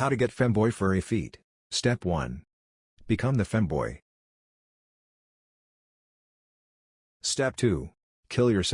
How to get femboy furry feet. Step 1. Become the femboy. Step 2. Kill yourself.